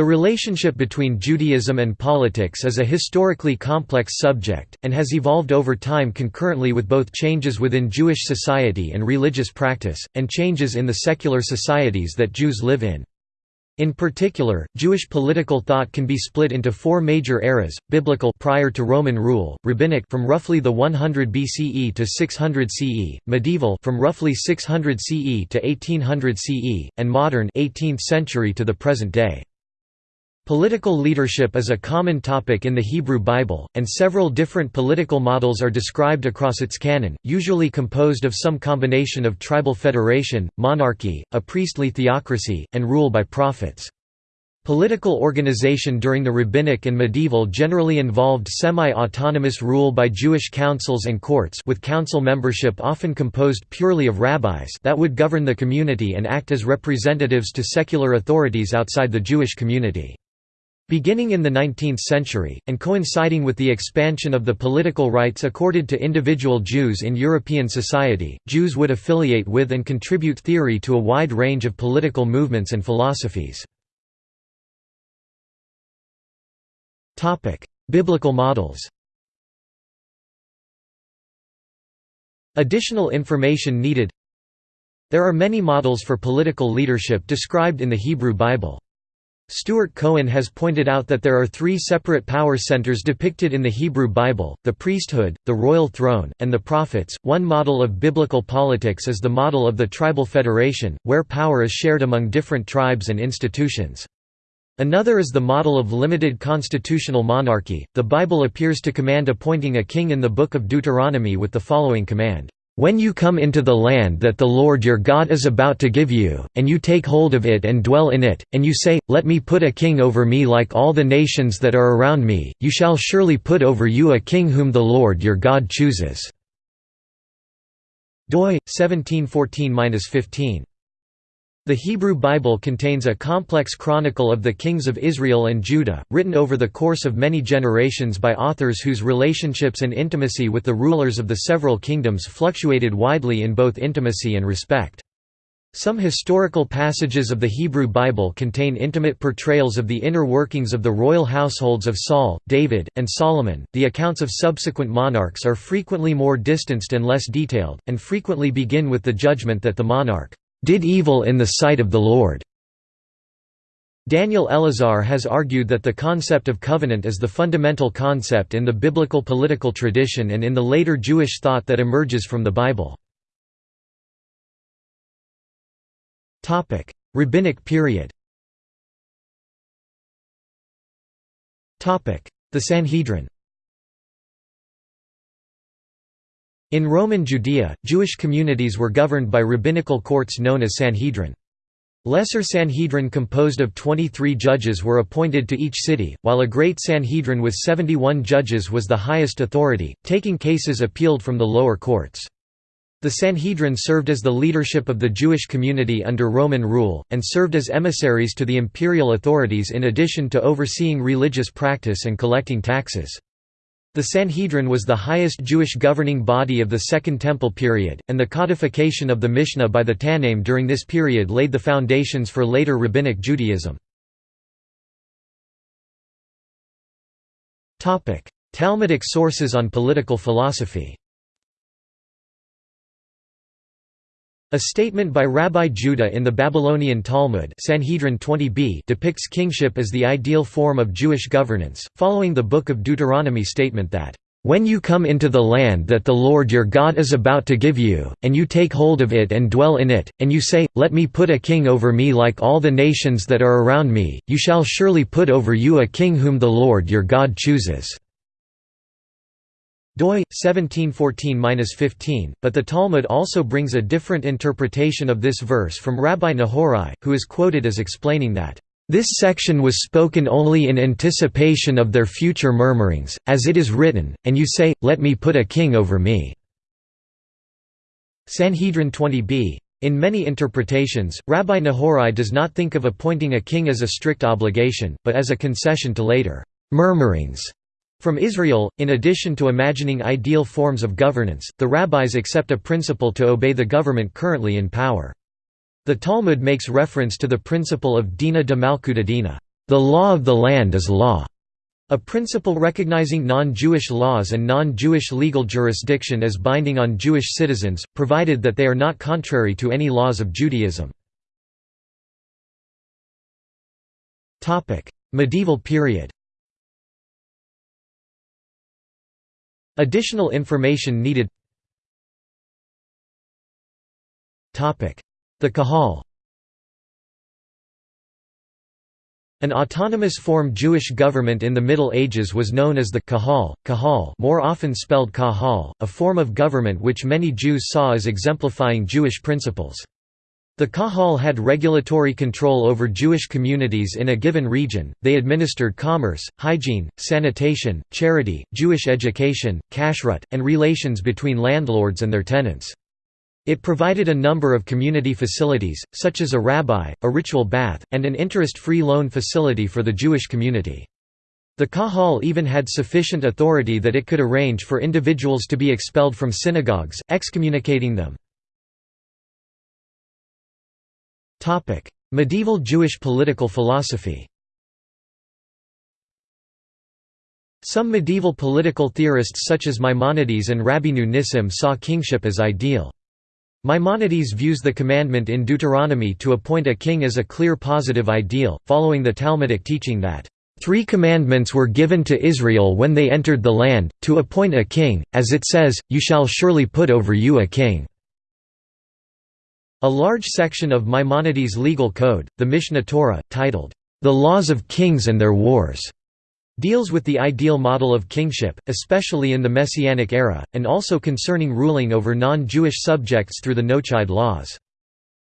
The relationship between Judaism and politics is a historically complex subject, and has evolved over time concurrently with both changes within Jewish society and religious practice, and changes in the secular societies that Jews live in. In particular, Jewish political thought can be split into four major eras: biblical prior to Roman rule, rabbinic from roughly the 100 BCE to 600 CE, medieval from roughly 600 CE to 1800 CE, and modern 18th century to the present day. Political leadership is a common topic in the Hebrew Bible, and several different political models are described across its canon, usually composed of some combination of tribal federation, monarchy, a priestly theocracy, and rule by prophets. Political organization during the rabbinic and medieval generally involved semi-autonomous rule by Jewish councils and courts with council membership often composed purely of rabbis that would govern the community and act as representatives to secular authorities outside the Jewish community. Beginning in the 19th century, and coinciding with the expansion of the political rights accorded to individual Jews in European society, Jews would affiliate with and contribute theory to a wide range of political movements and philosophies. Biblical models Additional information needed There are many models for political leadership described in the Hebrew Bible. Stuart Cohen has pointed out that there are three separate power centers depicted in the Hebrew Bible, the priesthood, the royal throne, and the prophets. One model of biblical politics is the model of the tribal federation, where power is shared among different tribes and institutions. Another is the model of limited constitutional monarchy. The Bible appears to command appointing a king in the Book of Deuteronomy with the following command when you come into the land that the Lord your God is about to give you, and you take hold of it and dwell in it, and you say, Let me put a king over me like all the nations that are around me, you shall surely put over you a king whom the Lord your God chooses." doi, 1714–15 the Hebrew Bible contains a complex chronicle of the kings of Israel and Judah, written over the course of many generations by authors whose relationships and intimacy with the rulers of the several kingdoms fluctuated widely in both intimacy and respect. Some historical passages of the Hebrew Bible contain intimate portrayals of the inner workings of the royal households of Saul, David, and Solomon. The accounts of subsequent monarchs are frequently more distanced and less detailed, and frequently begin with the judgment that the monarch did evil in the sight of the Lord." Daniel Elazar has argued that the concept of covenant is the fundamental concept in the biblical political tradition and in the later Jewish thought that emerges from the Bible. Rabbinic period The Sanhedrin In Roman Judea, Jewish communities were governed by rabbinical courts known as Sanhedrin. Lesser Sanhedrin composed of 23 judges were appointed to each city, while a Great Sanhedrin with 71 judges was the highest authority, taking cases appealed from the lower courts. The Sanhedrin served as the leadership of the Jewish community under Roman rule, and served as emissaries to the imperial authorities in addition to overseeing religious practice and collecting taxes. The Sanhedrin was the highest Jewish governing body of the Second Temple period, and the codification of the Mishnah by the Tannaim during this period laid the foundations for later Rabbinic Judaism. Talmudic sources on political philosophy A statement by Rabbi Judah in the Babylonian Talmud Sanhedrin 20b depicts kingship as the ideal form of Jewish governance, following the Book of Deuteronomy statement that, "...when you come into the land that the Lord your God is about to give you, and you take hold of it and dwell in it, and you say, Let me put a king over me like all the nations that are around me, you shall surely put over you a king whom the Lord your God chooses." Doi 1714-15, but the Talmud also brings a different interpretation of this verse from Rabbi Nahorai, who is quoted as explaining that this section was spoken only in anticipation of their future murmurings, as it is written, and you say, Let me put a king over me. Sanhedrin 20b. In many interpretations, Rabbi Nahorai does not think of appointing a king as a strict obligation, but as a concession to later murmurings from Israel, in addition to imagining ideal forms of governance, the rabbis accept a principle to obey the government currently in power. The Talmud makes reference to the principle of dina de malkuta "...the law of the land is law." A principle recognizing non-Jewish laws and non-Jewish legal jurisdiction as binding on Jewish citizens, provided that they are not contrary to any laws of Judaism. Medieval period Additional information needed. The Kahal. An autonomous form Jewish government in the Middle Ages was known as the Kahal, Kahal more often spelled Kahal, a form of government which many Jews saw as exemplifying Jewish principles. The Kahal had regulatory control over Jewish communities in a given region, they administered commerce, hygiene, sanitation, charity, Jewish education, kashrut, and relations between landlords and their tenants. It provided a number of community facilities, such as a rabbi, a ritual bath, and an interest-free loan facility for the Jewish community. The Kahal even had sufficient authority that it could arrange for individuals to be expelled from synagogues, excommunicating them. Medieval Jewish political philosophy Some medieval political theorists such as Maimonides and Rabbeinu Nissim saw kingship as ideal. Maimonides views the commandment in Deuteronomy to appoint a king as a clear positive ideal, following the Talmudic teaching that, Three commandments were given to Israel when they entered the land, to appoint a king, as it says, You shall surely put over you a king." A large section of Maimonides' legal code, the Mishneh Torah, titled, The Laws of Kings and Their Wars, deals with the ideal model of kingship, especially in the Messianic era, and also concerning ruling over non-Jewish subjects through the Noahide laws.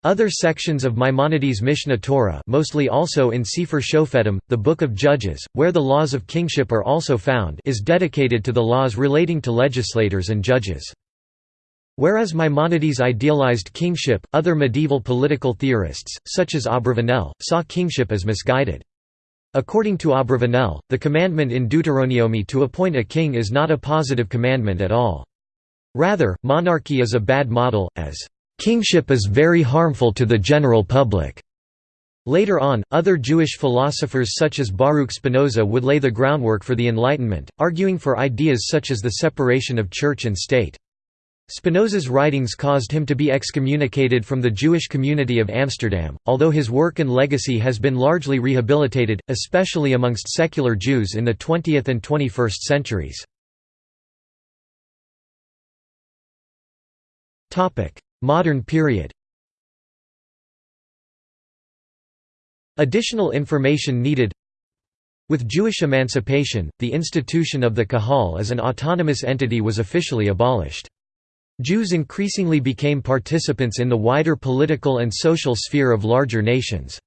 Other sections of Maimonides' Mishneh Torah mostly also in Sefer Shofetim, the Book of Judges, where the laws of kingship are also found is dedicated to the laws relating to legislators and judges. Whereas Maimonides idealized kingship, other medieval political theorists, such as Abravanel, saw kingship as misguided. According to Abravanel, the commandment in Deuteronomy to appoint a king is not a positive commandment at all. Rather, monarchy is a bad model, as, "...kingship is very harmful to the general public." Later on, other Jewish philosophers such as Baruch Spinoza would lay the groundwork for the Enlightenment, arguing for ideas such as the separation of church and state. Spinoza's writings caused him to be excommunicated from the Jewish community of Amsterdam, although his work and legacy has been largely rehabilitated, especially amongst secular Jews in the 20th and 21st centuries. Modern period Additional information needed With Jewish emancipation, the institution of the Kahal as an autonomous entity was officially abolished. Jews increasingly became participants in the wider political and social sphere of larger nations.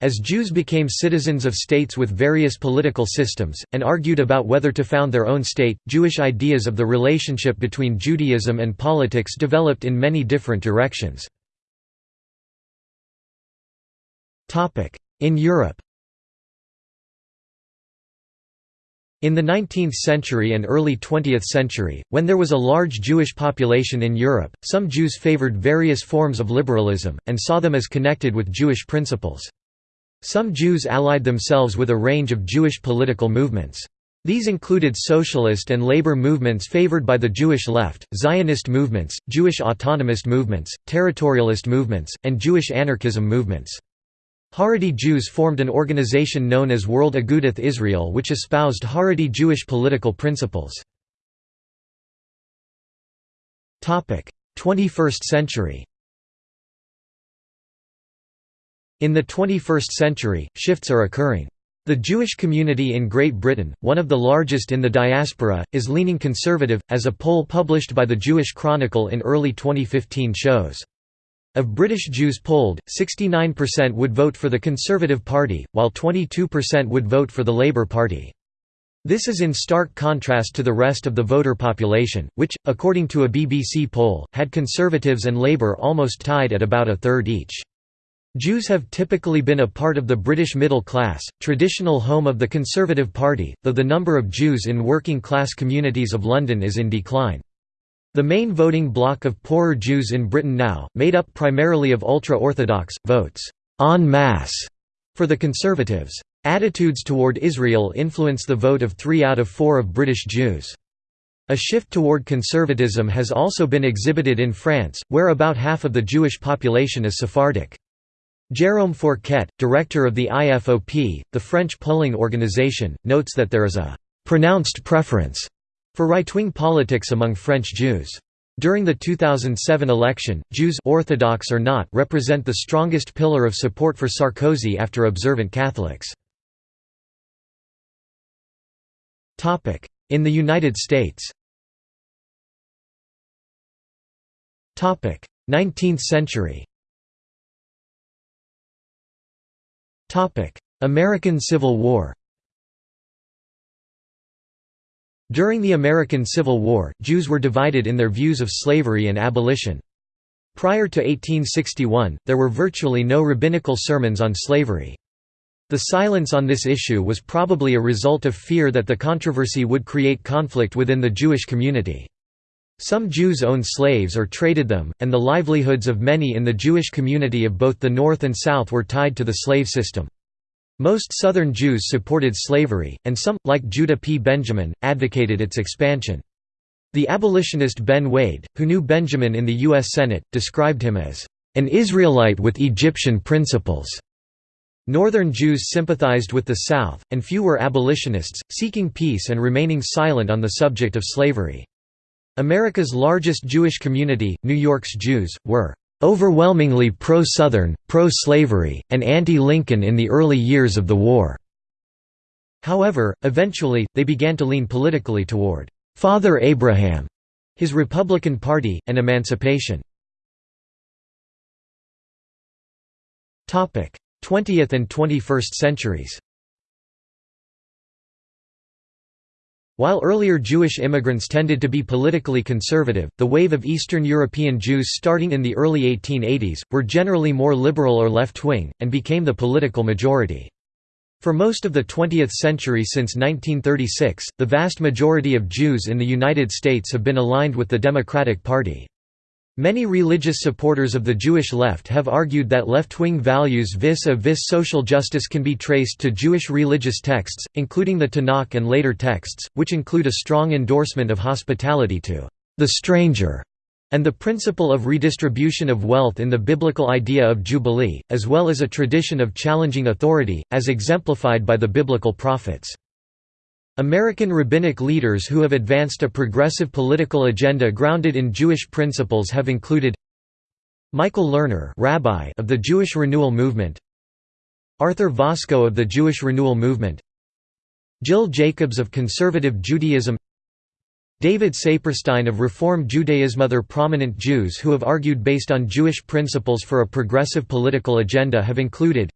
As Jews became citizens of states with various political systems, and argued about whether to found their own state, Jewish ideas of the relationship between Judaism and politics developed in many different directions. In Europe In the 19th century and early 20th century, when there was a large Jewish population in Europe, some Jews favored various forms of liberalism, and saw them as connected with Jewish principles. Some Jews allied themselves with a range of Jewish political movements. These included socialist and labor movements favored by the Jewish left, Zionist movements, Jewish autonomist movements, territorialist movements, and Jewish anarchism movements. Haredi Jews formed an organization known as World Agudath Israel which espoused Haredi Jewish political principles. 21st century In the 21st century, shifts are occurring. The Jewish community in Great Britain, one of the largest in the diaspora, is leaning conservative, as a poll published by the Jewish Chronicle in early 2015 shows. Of British Jews polled, 69% would vote for the Conservative Party, while 22% would vote for the Labour Party. This is in stark contrast to the rest of the voter population, which, according to a BBC poll, had Conservatives and Labour almost tied at about a third each. Jews have typically been a part of the British middle class, traditional home of the Conservative Party, though the number of Jews in working-class communities of London is in decline. The main voting bloc of poorer Jews in Britain now, made up primarily of ultra-Orthodox, votes «en masse» for the Conservatives. Attitudes toward Israel influence the vote of three out of four of British Jews. A shift toward conservatism has also been exhibited in France, where about half of the Jewish population is Sephardic. Jérôme Fourquet, director of the IFOP, the French polling organization, notes that there is a «pronounced preference» for right-wing politics among French Jews. During the 2007 election, Jews Orthodox or not represent the strongest pillar of support for Sarkozy after observant Catholics. In the United States. 19th century. American Civil War During the American Civil War, Jews were divided in their views of slavery and abolition. Prior to 1861, there were virtually no rabbinical sermons on slavery. The silence on this issue was probably a result of fear that the controversy would create conflict within the Jewish community. Some Jews owned slaves or traded them, and the livelihoods of many in the Jewish community of both the North and South were tied to the slave system. Most Southern Jews supported slavery, and some, like Judah P. Benjamin, advocated its expansion. The abolitionist Ben Wade, who knew Benjamin in the U.S. Senate, described him as, "...an Israelite with Egyptian principles." Northern Jews sympathized with the South, and few were abolitionists, seeking peace and remaining silent on the subject of slavery. America's largest Jewish community, New York's Jews, were overwhelmingly pro-Southern, pro-slavery, and anti-Lincoln in the early years of the war. However, eventually, they began to lean politically toward Father Abraham, his Republican Party, and emancipation. 20th and 21st centuries While earlier Jewish immigrants tended to be politically conservative, the wave of Eastern European Jews starting in the early 1880s, were generally more liberal or left-wing, and became the political majority. For most of the 20th century since 1936, the vast majority of Jews in the United States have been aligned with the Democratic Party. Many religious supporters of the Jewish left have argued that left-wing values vis-a-vis social justice can be traced to Jewish religious texts, including the Tanakh and later texts, which include a strong endorsement of hospitality to the stranger and the principle of redistribution of wealth in the biblical idea of Jubilee, as well as a tradition of challenging authority, as exemplified by the biblical prophets. American rabbinic leaders who have advanced a progressive political agenda grounded in Jewish principles have included Michael Lerner rabbi of the Jewish Renewal Movement Arthur Waskow of the Jewish Renewal Movement Jill Jacobs of Conservative Judaism David Saperstein of Reform Judaism. Other prominent Jews who have argued based on Jewish principles for a progressive political agenda have included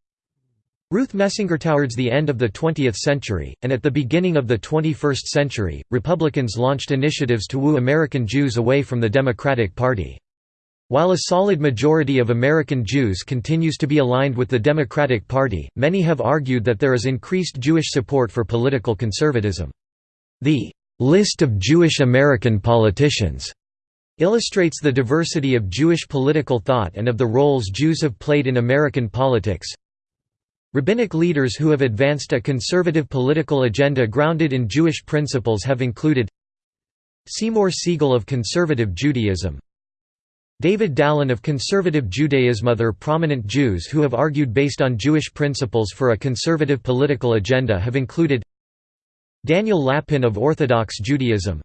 Ruth Messinger towards the end of the 20th century, and at the beginning of the 21st century, Republicans launched initiatives to woo American Jews away from the Democratic Party. While a solid majority of American Jews continues to be aligned with the Democratic Party, many have argued that there is increased Jewish support for political conservatism. The "'List of Jewish American Politicians' illustrates the diversity of Jewish political thought and of the roles Jews have played in American politics. Rabbinic leaders who have advanced a conservative political agenda grounded in Jewish principles have included Seymour Siegel of Conservative Judaism David Dalin of Conservative Judaism Other prominent Jews who have argued based on Jewish principles for a conservative political agenda have included Daniel Lapin of Orthodox Judaism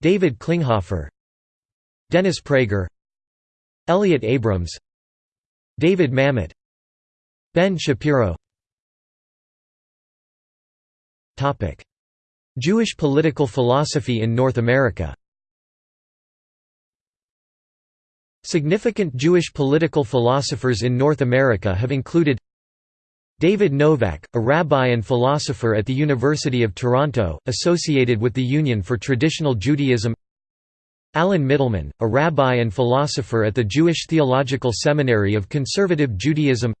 David Klinghoffer Dennis Prager Elliott Abrams David Mamet Ben Shapiro. Jewish political philosophy in North America. Significant Jewish political philosophers in North America have included David Novak, a rabbi and philosopher at the University of Toronto, associated with the Union for Traditional Judaism Alan Mittleman, a rabbi and philosopher at the Jewish Theological Seminary of Conservative Judaism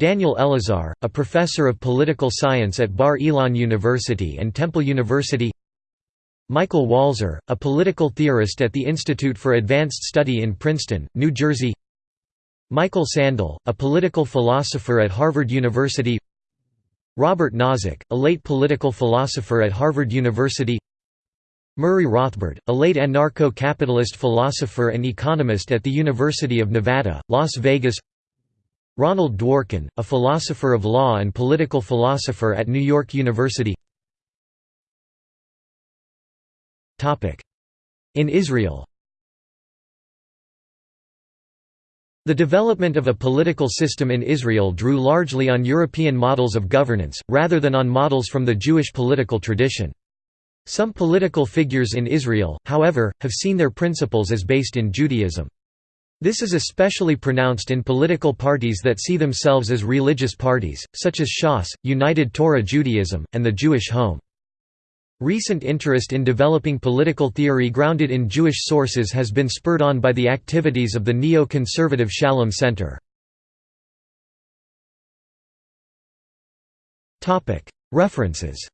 Daniel Elazar, a professor of political science at Bar Ilan University and Temple University. Michael Walzer, a political theorist at the Institute for Advanced Study in Princeton, New Jersey. Michael Sandel, a political philosopher at Harvard University. Robert Nozick, a late political philosopher at Harvard University. Murray Rothbard, a late anarcho-capitalist philosopher and economist at the University of Nevada, Las Vegas Ronald Dworkin, a philosopher of law and political philosopher at New York University In Israel The development of a political system in Israel drew largely on European models of governance, rather than on models from the Jewish political tradition. Some political figures in Israel, however, have seen their principles as based in Judaism. This is especially pronounced in political parties that see themselves as religious parties, such as Shas, United Torah Judaism, and the Jewish Home. Recent interest in developing political theory grounded in Jewish sources has been spurred on by the activities of the neo-conservative Shalem Center. References